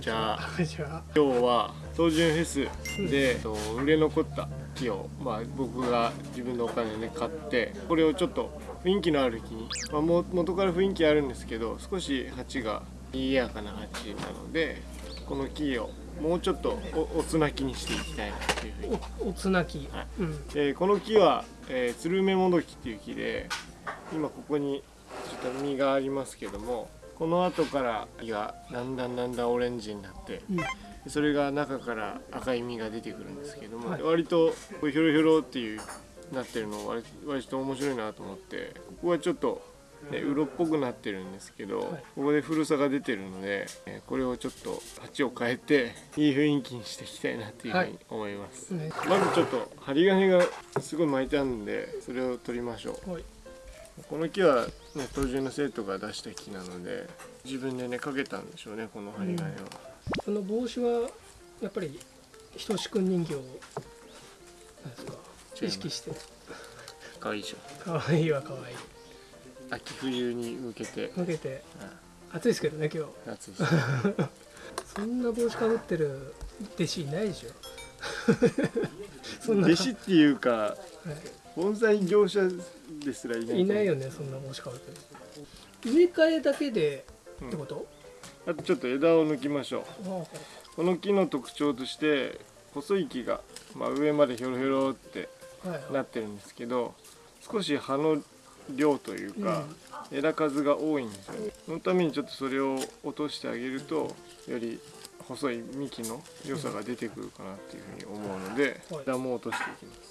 にちは。今日は東順フェスで、えっと売れ残った木を、まあ、僕が自分のお金で買ってこれをちょっと雰囲気のある木に、まあ、も元から雰囲気あるんですけど少し鉢が賑やかな鉢なのでこの木をもうちょっとおおつな木にしていきたいなっていうふうに。おおつなき、はい。うん。えーこの木は、えー、ツルメモドキっていう木で今ここにちょっと実がありますけどもこの後から実がだんだんだんだんオレンジになってうん。それが中から赤い実が出てくるんですけども、はい。割とこうヒョロヒョロっていうなってるの割割と面白いなと思ってここはちょっと、ね、うろっぽくなってるんですけど、はい。ここで古さが出てるので、えーこれをちょっと鉢を変えていい雰囲気にしていきたいなっていうふうに思います。ねまずちょっと針金がすごい巻いてあるんでそれを取りましょう。はいこの木はね当時の生徒が出した木なので自分でねかけたんでしょうねこの針金は、この帽子はやっぱりひとしくん人形をなんですか？意識して。かわいいでしょ。かわいいはかわい。い秋冬に向けて、向けて。うん。暑いですけどね今日。夏です。そんな帽子かぶってる弟子いないでしょ。弟子っていうかは盆栽業者ですらいないい、いないよねそんな帽子かぶってる植え替えだけでってこと、あとちょっと枝を抜きましょう。あこの木の特徴として細い木が、まあ、上までヒョロヒョロってなってるんですけど少し葉の量というか、枝数が多いんですよね。そのためにちょっとそれを落としてあげるとより細い幹の良さが出てくるかなっていうふうに思うのではい。枝も落としていきます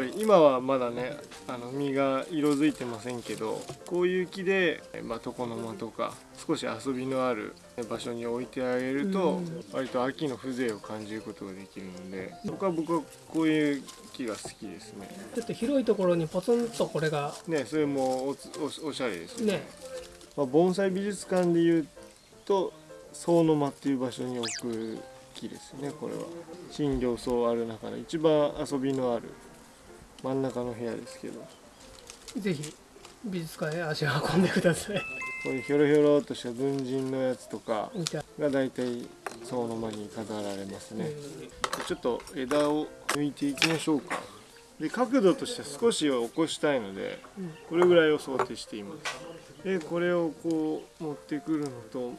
ぱり今はまだねあの実が色づいてませんけどこういう木で、まあ、床の間とか少し遊びのある場所に置いてあげるとうん。割と秋の風情を感じることができるので僕は僕はこういう木が好きですね。ちょっと広いところにポツンとこれがねそれもおしゃれですよね。ね。まあ、盆栽美術館でいうと総の間っていう場所に置く木ですねこれは。新行草ある中で一番遊びのある真ん中の部屋ですけど。ぜひ美術館へ足を運んでください。こういうヒョロヒョロっとした文人のやつとかが大体総の間に飾られますね、うちょっと枝を抜いていきましょうか。で角度として少し起こしたいのでん。これぐらいを想定しています。でこれをこう持ってくるのと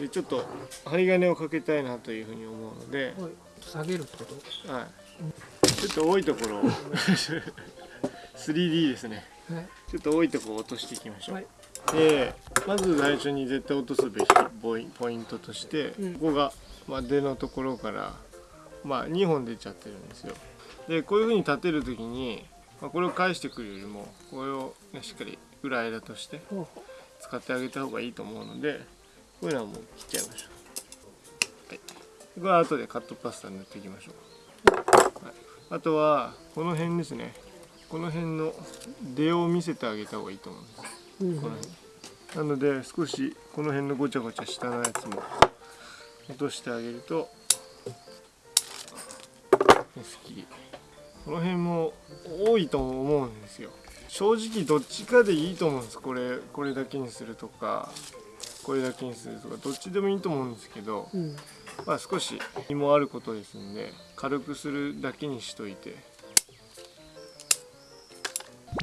でちょっと針金をかけたいなというふうに思うので、はい。下げるってこと？はい、ちょっと多いところ。を 3D ですね。はい。ちょっと多いところを落としていきましょう、はい。でまず最初に絶対落とすべきポイントとして、うん。ここが、まあ、出のところから、まあ、2本出ちゃってるんですよ。でこういう風に立てる時に、まあ、これを返してくるよりもこれを、ね、しっかり裏枝として使ってあげた方がいいと思うのでこういうのはもう切っちゃいましょう、はい、これは後でカットパスタ塗っていきましょう、はい、あとはこの辺ですね。この辺の出を見せてあげた方がいいと思うんです。この辺。なので少しこの辺のごちゃごちゃ下のやつも落としてあげるとすっきりこの辺も多いと思うんですよ。正直どっちかでいいと思うんです。これこれだけにするとかこれだけにするとかどっちでもいいと思うんですけどうんまあ少し実もあることですんで軽くするだけにしといて。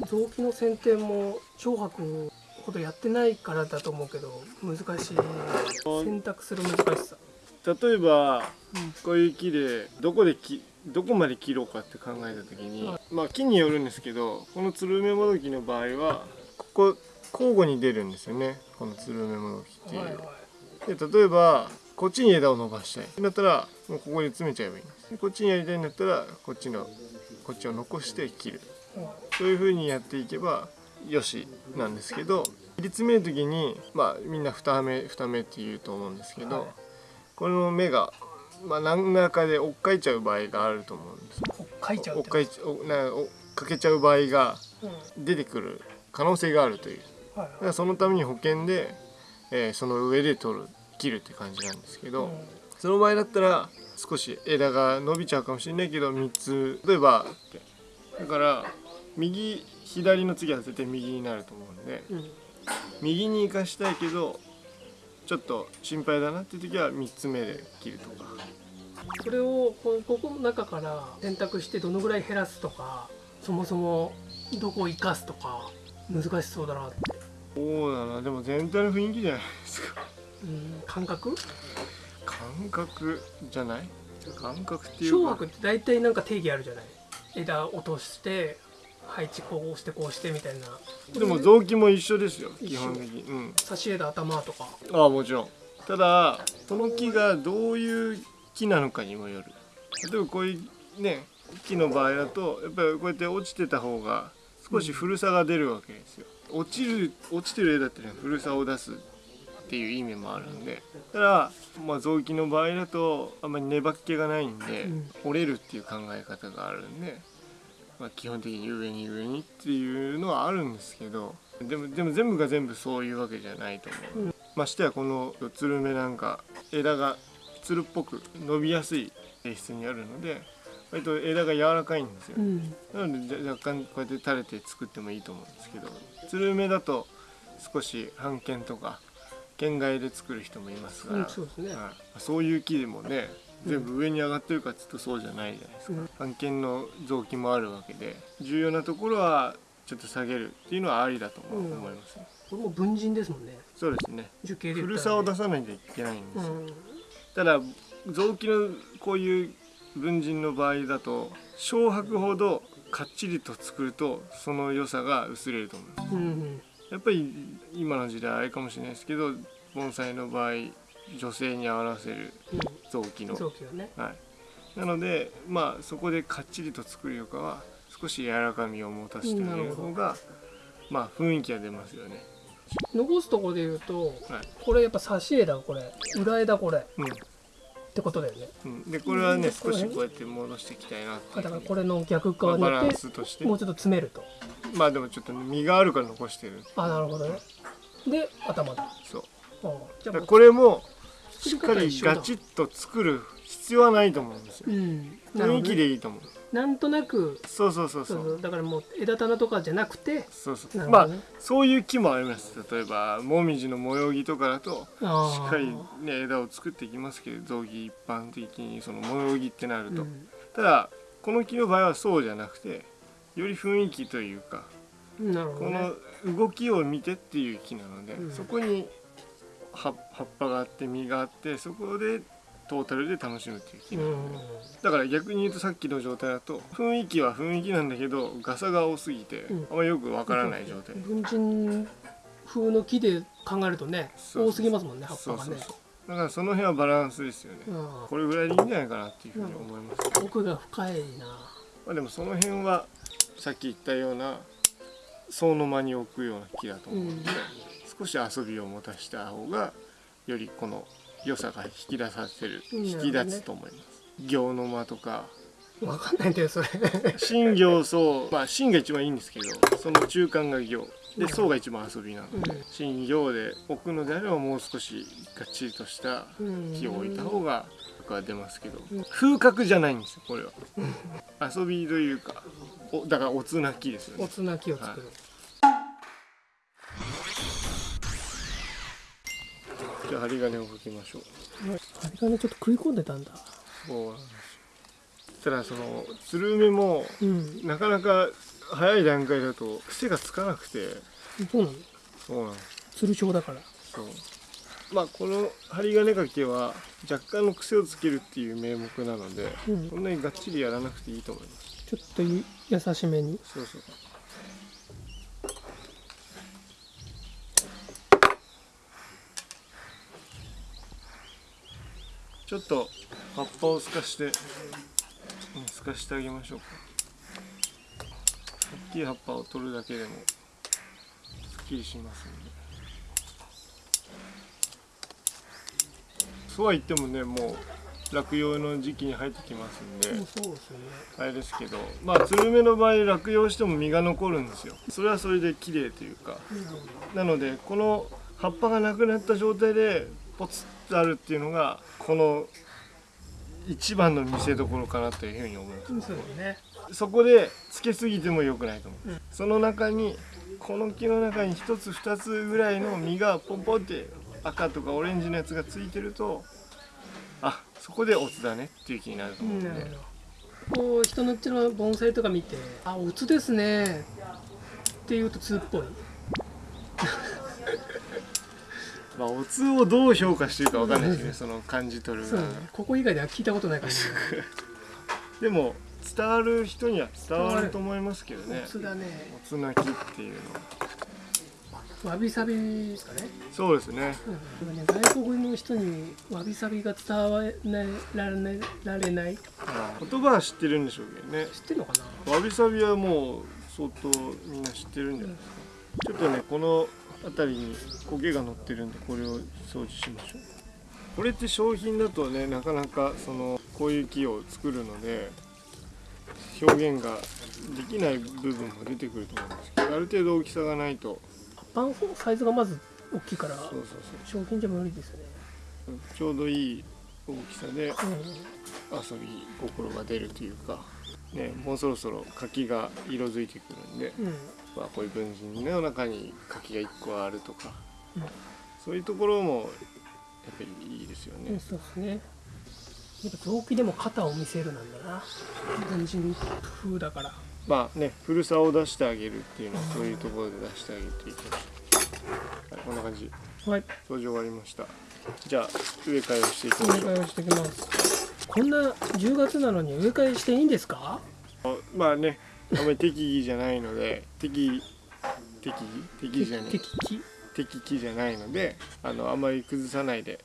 臓器の剪定も長白ほどやってないからだと思うけど難しい。選択する難しさ。例えばうんこういう木でどこできどこまで切ろうかって考えた時に、はまあ木によるんですけどこのつるめもどきの場合はここ交互に出るんですよね。このつるめもどきっていう、で例えばこっちに枝を伸ばしたい。だったらもうここに詰めちゃえばいいんですでこっちにやりたいんだったらこっちのこっちを残して切る。そういう風にやっていけばよしなんですけど切り詰める時にまあみんな二目二目って言うと思うんですけど、はい。この目が、まあ、何らかで追っかいちゃう場合があると思うんです。よお書いちゃう追っかいちおなおかけちゃう場合がうん。出てくる可能性があるという。はい。だからそのために保険で、えーその上で取る切るって感じなんですけど、うん。その場合だったら少し枝が伸びちゃうかもしれないけど3つ例えばだから右左の次は絶対右になると思うんでうん。右に生かしたいけどちょっと心配だなっていう時は3つ目で切るとか。これをこここの中から選択してどのぐらい減らすとかそもそもどこを生かすとか難しそうだなって。そうだな。でも全体の雰囲気じゃないですかうん感覚？感覚じゃない？感覚っていうか。小白って大体なんか定義あるじゃない？枝落として配置こうしてこうしてみたいな。でも臓器も一緒ですよ基本的に。うん。差し枝頭とか。ああもちろん。ただその木がどういう木なのかにもよる。例えばこういうね木の場合だとやっぱりこうやって落ちてた方が少し古さが出るわけですよ。落ちる落ちてる枝ってね古さを出すっていう意味もあるんで。ただまあ臓器の場合だとあんまり粘っ気がないんで、うん。折れるっていう考え方があるんで、まあ、基本的に上に上にっていうのはあるんですけどでもでも全部が全部そういうわけじゃないと思う、うん。ましてやこのつるめなんか枝がつるっぽく伸びやすい性質にあるので割と枝が柔らかいんですよ、うん。なのでじゃ若干こうやって垂れて作ってもいいと思うんですけどつるめだと少し半剣とか剣外で作る人もいますから、うんそうですね。はい、そういう木でもね全部上に上がってるかっつうとそうじゃないじゃないですか、うん。半剣の臓器もあるわけで重要なところはちょっと下げるっていうのはありだと思いますね、これも文人ですもんね。そうですね。樹形で言古さを出さないといけないんですよ、うん。ただ臓器のこういう文人の場合だと小白ほどかっちりと作るとその良さが薄れると思いますうんやっぱり今の時代あれかもしれないですけど盆栽の場合女性に合わせる臓器の。うん。臓器がね。はい、なのでまあそこでかっちりと作るよりかは少し柔らかみを持たせてあげる方がまあ雰囲気が出ますよね。残すところで言うとはい。これやっぱ差し枝これ。裏枝これ。っうんてことだよね。うん、でこれはねうん。少しこうやって戻していきたいなってだからこれの逆まあバランスとして。もうちょっと詰めると。まあでもちょっとね実があるから残してる。あなるほどね。で頭だそう。あじゃあこれもしっかりガチッと作る必要はないと思うんですよ。うん。雰囲気でいいと思うなんとなくそうそうそうそそうだからもう枝棚とかじゃなくてそうそう。まあそういう木もあります。例えばもみじの模様木とかだとしっかり、ね、枝を作っていきますけど雑木一般的にその模様木ってなると、うん。ただこの木の場合はそうじゃなくてより雰囲気というかね。の動きを見てっていう木なので、うん。そこに葉葉っぱがあって実があってそこでトータルで楽しむっていう。木うなので、ん。だから逆に言うとさっきの状態だと雰囲気は雰囲気なんだけどガサが多すぎて、うん。あんまよくわからない状態、文人風の木で考えるとね多すぎますもんね葉っぱがね。そうそうそう。だからその辺はバランスですよね、うん。これぐらいでいいんじゃないかなっていうふうに思います、奥が深いな。まあ、でもその辺はさっき言ったような層の間に置くような木だと思うので、少し遊びを持たした方がよりこの良さが引き出させる、うん引き出つと思います。行の間とか。わかんないんだよそれ。新行層まあ新が一番いいんですけどその中間が行。で層が一番遊びなので、うん。新行で置くのであればもう少しがっちりとした木を置いた方が僕は出ますけど風格じゃないんですよこれは。遊びというかおだからおつなきですよね。おつな木を作る、じゃあ針金をかけましょう。針金ちょっと食い込んでたんだ。そうなんです。よただそのつるめもうん。なかなか早い段階だと癖がつかなくて。そうなの？そうなんです。つる症だから。そう。まあこの針金かけは若干の癖をつけるっていう名目なので、うん。そんなにがっちりやらなくていいと思います。ちょっとい優しめに。そうそうちょっと葉っぱを透かしてうん透かしてあげましょうか。大きい葉っぱを取るだけでもすっきりしますんで。そうは言ってもねもう落葉の時期に入ってきますんで、ね。あれですけどまあつるめの場合落葉しても実が残るんですよ。それはそれで綺麗というか。なのでこの葉っぱがなくなった状態でポツッとあるっていうのがこの一番の見せどころかなというふうに思います。そうねそこでつけすぎても良くないと思う、うんその中にこの木の中に一つ二つぐらいの実がポンポンって赤とかオレンジのやつがついてるとあそこでオツだねっていう気になると思うんで、こう人のうちの盆栽とか見て「あオツですね」って言うとツっぽい。まあオツをどう評価してるかわかんないですねその感じ取るがね。ここ以外では聞いたことないからね。でも伝わる人には伝わると思いますけどね。オツだね。オツ泣きっていうのわびさびですかね。そうですね。うん、今ね外国の人にわびさびが伝わられられない。言葉は知ってるんでしょうけどね。知ってるのかな。わびさびはもう相当みんな知ってるんじゃないですか、ちょっとねこの辺りに苔が乗ってるんでこれを掃除しましょう。これって商品だとねなかなかそのこういう木を作るので表現ができない部分も出てくると思うんですけどある程度大きさがないと。パンサイズがまず大きいからそうそう商品じゃ無理ですよね、そうちょうどいい大きさでう遊び心が出るというかねもうそろそろ柿が色づいてくるんでんうんまあ、こういう文人の中に柿が1個あるとか、うん。そういうところもやっぱりいいですよね、うん、そうですね。やっぱ臓器でも肩を見せるなんだな。文人風だから。まあね古さを出してあげるっていうのはそういうところで出してあげていきましょう、はい、こんな感じ。はい。掃除終わりました。じゃあ植え替えをしていきおましょう。願いをしてきます。こんな10月なのに植え替えしていいんですか？まあねあんまり適宜じゃないので適適宜適宜じゃない。適宜適期じゃないのであのあんまり崩さないで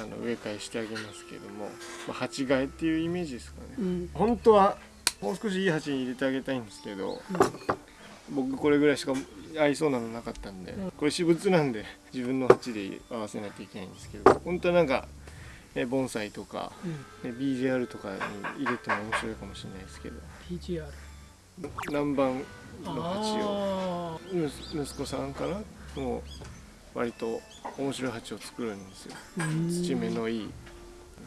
あの植え替えしてあげますけども、まあ、鉢替えっていうイメージですかね。うん。本当はもう少しいい鉢に入れてあげたいんですけど僕これぐらいしか合いそうなのなかったんでうん。これ私物なんで自分の鉢で合わせないといけないんですけど本当はなんか、ね、盆栽とか、うん。ね、BJR とかに入れても面白いかもしれないですけど。PGR 南蛮の鉢を。あ息息子さんかなもう割と面白い鉢を作るんですよ。ー土目のいい。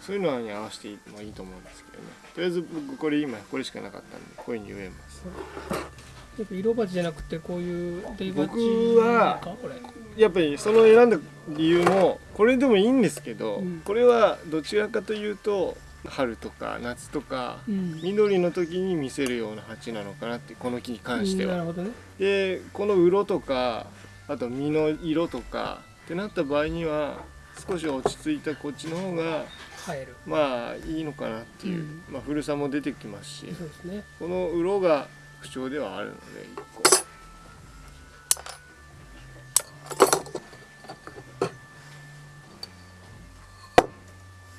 そういうのに合わせてもいいと思うんですけどね。とりあえず僕これ今これしかなかったんでこういうふうに植えます。やっぱ色鉢じゃなくてこういう出鉢僕はやっぱりその選んだ理由もこれでもいいんですけど、うん。これはどちらかというと春とか夏とかうん。緑の時に見せるような鉢なのかなってこの木に関しては。なるほどね。でこの色とかあと実の色とかってなった場合には少し落ち着いたこっちの方がまあいいのかなっていう、うん。まあ、古さも出てきますしそうですね。この色が不調ではあるので一個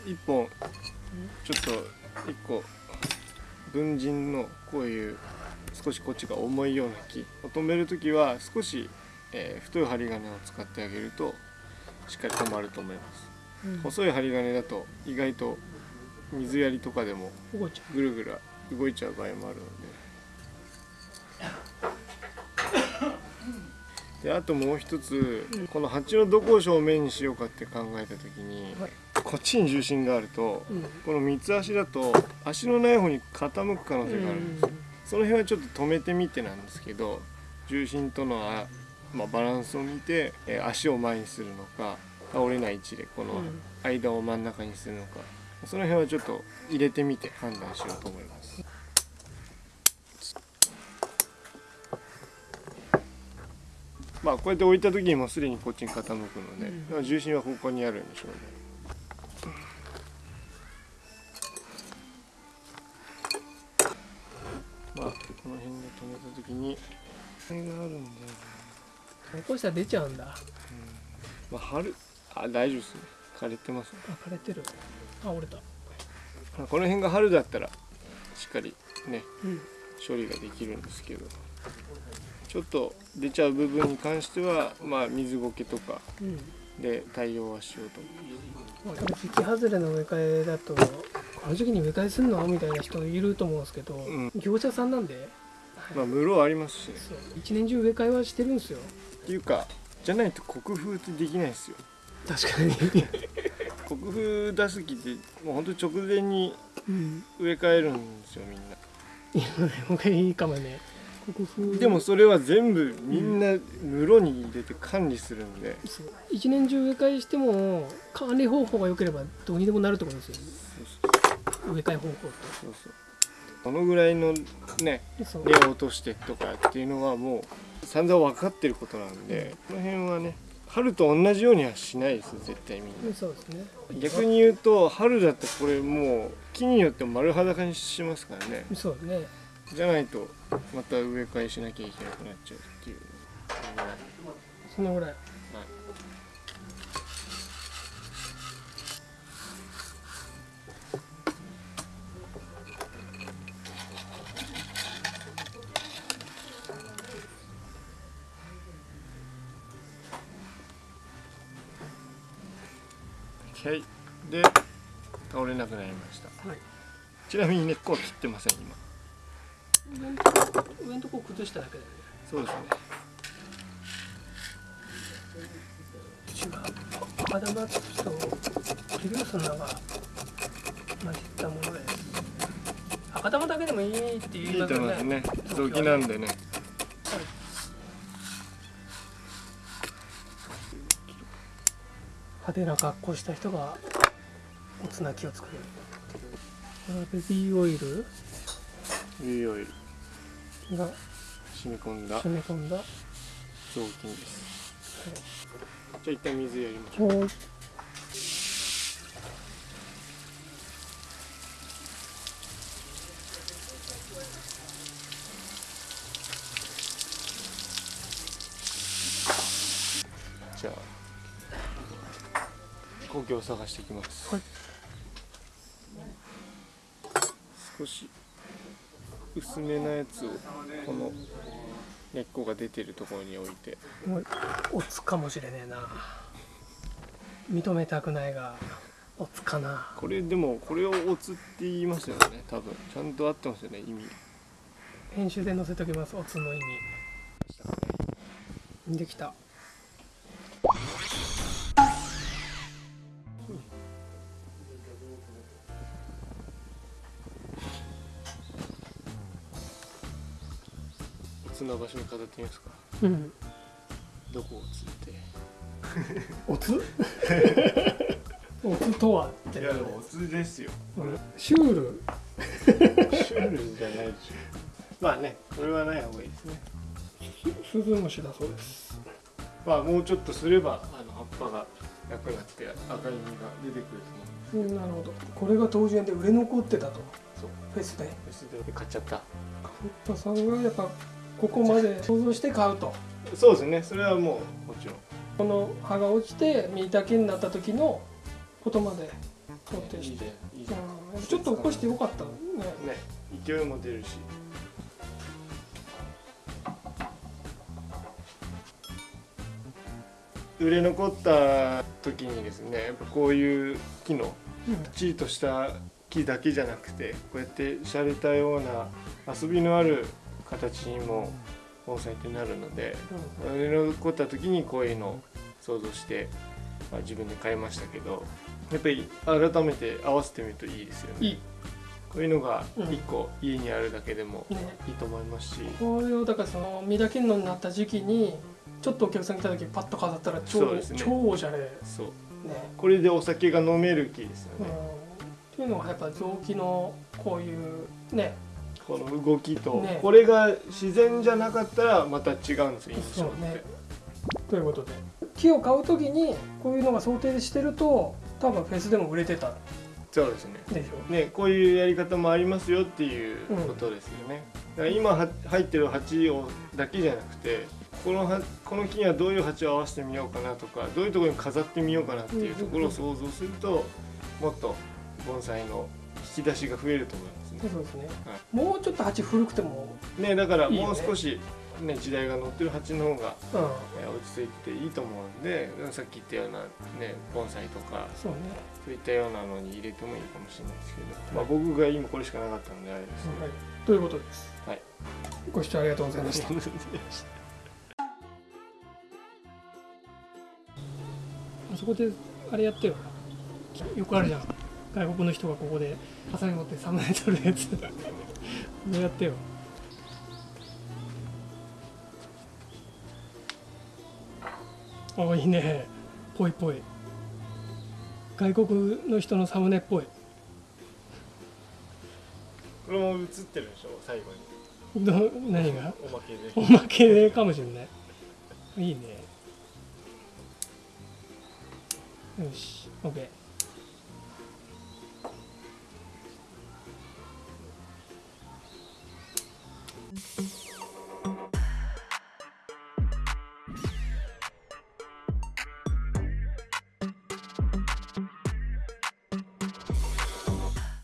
一本ちょっと一個文人のこういう少しこっちが重いような木を止める時は少し、えー太い針金を使ってあげるとしっかり止まると思います。うん。細い針金だと意外と水やりとかでもぐるぐる動いちゃう場合もあるので。であともう一つ、うん。この鉢のどこを正面にしようかって考えた時に、はいこっちに重心があるとううん。この三つ足だと足のない方に傾く可能性がある。ん。ですよ、その辺はちょっと止めてみてなんですけど重心とのあ、まあ、バランスを見て、えー足を前にするのか倒れない位置でこのうん。間を真ん中にするのかその辺はちょっと入れてみて判断しようと思います。まあこうやって置いた時にもうすでにこっちに傾くので、うん。重心はここにあるんでしょうねまあこの辺で止めた時にこれがあるんだよね。こうしたら出ちゃうんだ。まあ春あ大丈夫ですね。枯れてますね。あ枯れてる。あ折れた。まあこの辺が春だったらしっかりねうん。処理ができるんですけど。ちょっと出ちゃう部分に関してはまあ水苔とかうん。で対応はしようと思まあ多分時期外れの植え替えだとこの時期に植え替えすんの？みたいな人いると思うんですけど、ん。業者さんなんで、うまあ室ありますし。一年中植え替えはしてるんですよ。っていうかじゃないと国風ってできないですよ。確かに、国風出す木ってもうほんと直前にうん、植え替えるんですよみんな。いいかもね。でもそれは全部みんな室に入れて管理するんで、そう。一年中植え替えしても管理方法が良ければどうにでもなるってことですよ。ね植え替え方法っそうそう。このぐらいのね根を落としてとかっていうのはもう散々分かってることなんでこの辺はね春と同じようにはしないですよ絶対みんな。そうですね。逆に言うと春だとこれもう木によって丸裸にしますからね。そうですね。じゃないとまた植え替えしなきゃいけなくなっちゃうっていう。そのぐらい。はいれなくなりました。はい。ちなみに根っこは切ってません今。上のとこ崩しただけだよね。そうですね。土が赤玉土とが混じったものです。赤玉だけでもいいって言いますよねねなんでね。派手な格好した人がおつなきを作れはベビーオイル？いいオイル。が染み込んだ染み込んだ。雑巾です。じゃあ一旦水やりましょう。おじゃあ根拠を探していきます、はい少し薄めなやつをこの根っこが出てるところに置いて。もうおつかもしれねえな。認めたくないがおつかな。これでもこれをおつって言いますよね。多分。ちゃんと合ってますよね意味。編集で載せときますおつの意味。できたおつな場所に飾ってみますか。うん。どこをつって。おつ？おつとはっていやでもおつですよ。うん。シュール。シュールじゃないでしょ。まあねこれはない方がいいですね。スズムシだそうです。まあもうちょっとすればあの葉っぱがなくなって赤い実が出てくると思ううんなるほど。これが当時園で売れ残ってたと。そう。フェスで。それで買っちゃった。カッパさんがやっぱここまで想像して買うと。そうですね。それはもうもちろん。この葉が落ちて実だけになった時のことまで想定いしてちょっと起こしてよかったね。ね。勢いも出るし。売れ残った時にですねやっぱこういう木のうん。きっちりとした木だけじゃなくてこうやって洒落たような遊びのある形にも盆栽ってなるので残った時にこういうのを想像して、まあ、自分で買いましたけどやっぱり改めて合わせてみるといいですよね。いい。こういうのがうん。1個家にあるだけでもね。いいと思いますし、これをだからその実だけになった時期にちょっとお客さん来た時パッと飾ったら超,、ね。超おしゃれ。ね、そう。これでお酒が飲める木ですようん、ね、っていうのがやっぱ臓器のこういうねこの動きと、ね。これが自然じゃなかったらまた違うんですよ印象って、ね。ということで木を買う時にこういうのが想定してると多分フェスでも売れてた。そうですね。でしょ？ね、こういうやり方もありますよっていうことですよね。だから今は入ってる鉢をだけじゃなくてこのはこの木にはどういう鉢を合わせてみようかなとかどういうところに飾ってみようかなっていうところを想像するともっと盆栽の引き出しが増えると思いますね。そうですね、はもうちょっと鉢古くても、ね。だからもう少しね時代が乗ってる鉢の方がうん、え落ち着いていいと思うんでさっき言ったようなね盆栽とかそうね、そういったようなのに入れてもいいかもしれないですけど、まあ、僕が今これしかなかったんであれですね。はい、ということです、はい、ご視聴ありがとうございました。あそこであれやってよ。よくあるじゃん外国の人がここでハに持ってサムネ撮るやつ。こうやってよ。おいいね。ぽいぽい。外国の人のサムネっぽい。これも映ってるでしょ？最後に。ど何が？おまけで。おまけでかもしれない。いいね。よし。OK